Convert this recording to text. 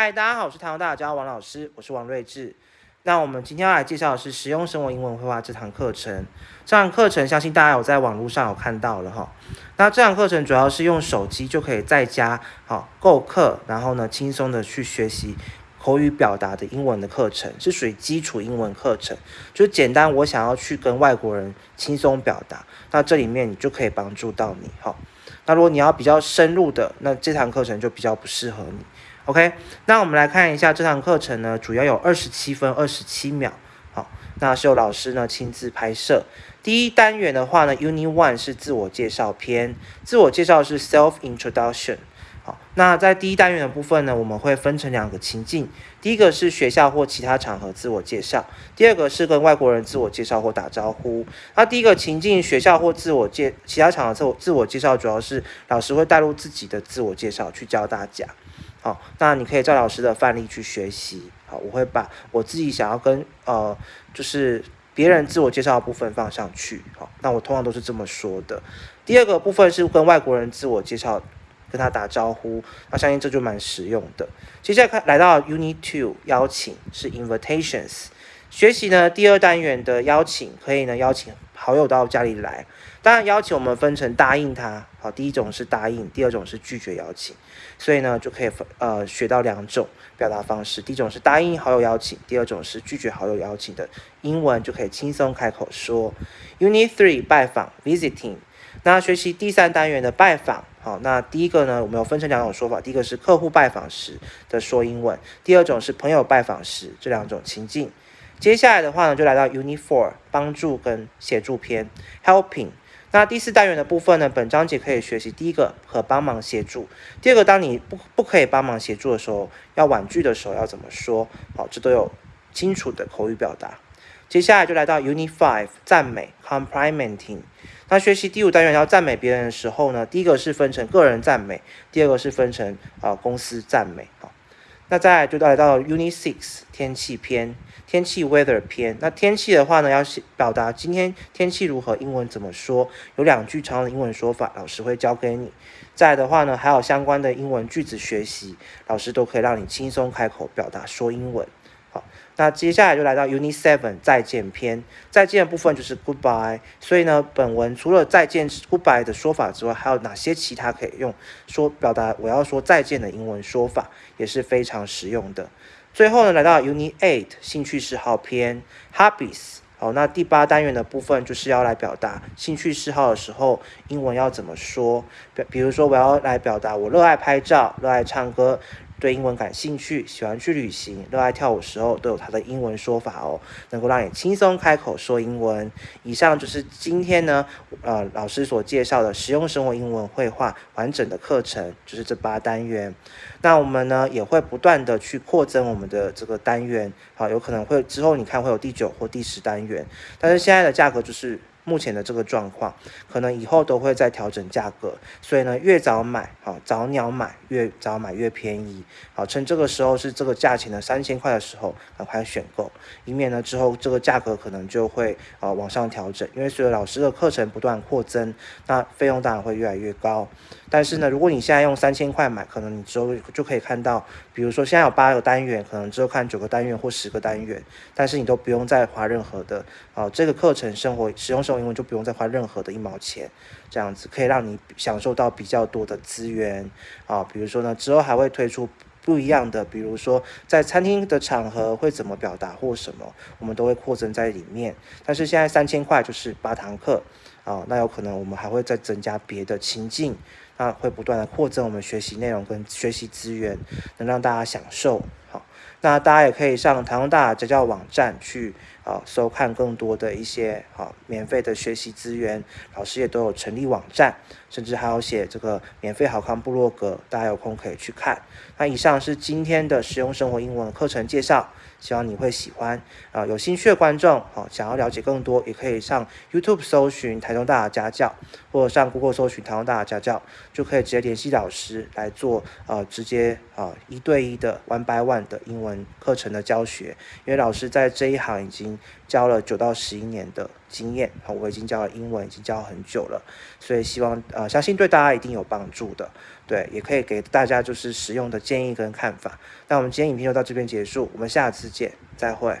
嗨，大家好，我是台湾大家王老师，我是王睿智。那我们今天要来介绍的是实用生活英文绘画这堂课程。这堂课程相信大家有在网络上有看到了哈。那这堂课程主要是用手机就可以在家好购课，然后呢轻松的去学习口语表达的英文的课程，是属于基础英文课程，就简单我想要去跟外国人轻松表达，那这里面你就可以帮助到你哈。那如果你要比较深入的，那这堂课程就比较不适合你。OK，那我们来看一下这堂课程呢，主要有二十七分二十七秒，好，那是由老师呢亲自拍摄。第一单元的话呢，Unit One 是自我介绍篇，自我介绍是 Self Introduction。好，那在第一单元的部分呢，我们会分成两个情境，第一个是学校或其他场合自我介绍，第二个是跟外国人自我介绍或打招呼。那第一个情境，学校或自我介其他场合自我自我介绍，主要是老师会带入自己的自我介绍去教大家。好，那你可以照老师的范例去学习。好，我会把我自己想要跟呃，就是别人自我介绍的部分放上去。好，那我通常都是这么说的。第二个部分是跟外国人自我介绍，跟他打招呼。那相信这就蛮实用的。接下来看来到 Unit Two，邀请是 Invitations。学习呢第二单元的邀请，可以呢邀请好友到家里来。当然，邀请我们分成答应他，好，第一种是答应，第二种是拒绝邀请，所以呢就可以呃学到两种表达方式，第一种是答应好友邀请，第二种是拒绝好友邀请的英文就可以轻松开口说。Unit Three 拜访 Visiting，那学习第三单元的拜访，好，那第一个呢我们有分成两种说法，第一个是客户拜访时的说英文，第二种是朋友拜访时这两种情境。接下来的话呢就来到 Unit Four 帮助跟协助篇 Helping。那第四单元的部分呢？本章节可以学习第一个和帮忙协助，第二个当你不不可以帮忙协助的时候，要婉拒的时候要怎么说？好，这都有清楚的口语表达。接下来就来到 Unit Five 赞美 Complimenting。那学习第五单元要赞美别人的时候呢，第一个是分成个人赞美，第二个是分成啊公司赞美。好，那再来就来到 Unit Six 天气篇。天气 weather 篇，那天气的话呢，要表达今天天气如何，英文怎么说？有两句常用的英文说法，老师会教给你。再的话呢，还有相关的英文句子学习，老师都可以让你轻松开口表达说英文。那接下来就来到 Unit Seven 再见篇，再见的部分就是 Goodbye。所以呢，本文除了再见 Goodbye 的说法之外，还有哪些其他可以用说表达我要说再见的英文说法，也是非常实用的。最后呢，来到 Unit Eight 兴趣嗜好篇 Hobbies。好，那第八单元的部分就是要来表达兴趣嗜好的时候，英文要怎么说？比比如说，我要来表达我热爱拍照，热爱唱歌。对英文感兴趣，喜欢去旅行，热爱跳舞时候都有它的英文说法哦，能够让你轻松开口说英文。以上就是今天呢，呃，老师所介绍的实用生活英文绘画完整的课程，就是这八单元。那我们呢也会不断的去扩增我们的这个单元，好，有可能会之后你看会有第九或第十单元，但是现在的价格就是。目前的这个状况，可能以后都会再调整价格，所以呢，越早买，好早鸟买，越早买越便宜，好趁这个时候是这个价钱的三千块的时候，赶快选购，以免呢之后这个价格可能就会呃往上调整，因为随着老师的课程不断扩增，那费用当然会越来越高。但是呢，如果你现在用三千块买，可能你之后就可以看到，比如说现在有八个单元，可能之后看九个单元或十个单元，但是你都不用再花任何的啊，这个课程生活使用生活英文就不用再花任何的一毛钱，这样子可以让你享受到比较多的资源啊，比如说呢，之后还会推出不一样的，比如说在餐厅的场合会怎么表达或什么，我们都会扩增在里面。但是现在三千块就是八堂课啊，那有可能我们还会再增加别的情境。那会不断的扩增我们学习内容跟学习资源，能让大家享受。那大家也可以上台湾大家教网站去啊，收看更多的一些好免费的学习资源。老师也都有成立网站，甚至还有写这个免费好看部落格，大家有空可以去看。那以上是今天的实用生活英文课程介绍。希望你会喜欢啊！有兴趣的观众，啊，想要了解更多，也可以上 YouTube 搜寻台中大雅家教，或者上 Google 搜寻台中大雅家教，就可以直接联系老师来做呃直接啊一对一的 One by One 的英文课程的教学。因为老师在这一行已经教了九到十一年的经验，好，我已经教了英文，已经教很久了，所以希望呃，相信对大家一定有帮助的，对，也可以给大家就是实用的建议跟看法。那我们今天影片就到这边结束，我们下次见，再会。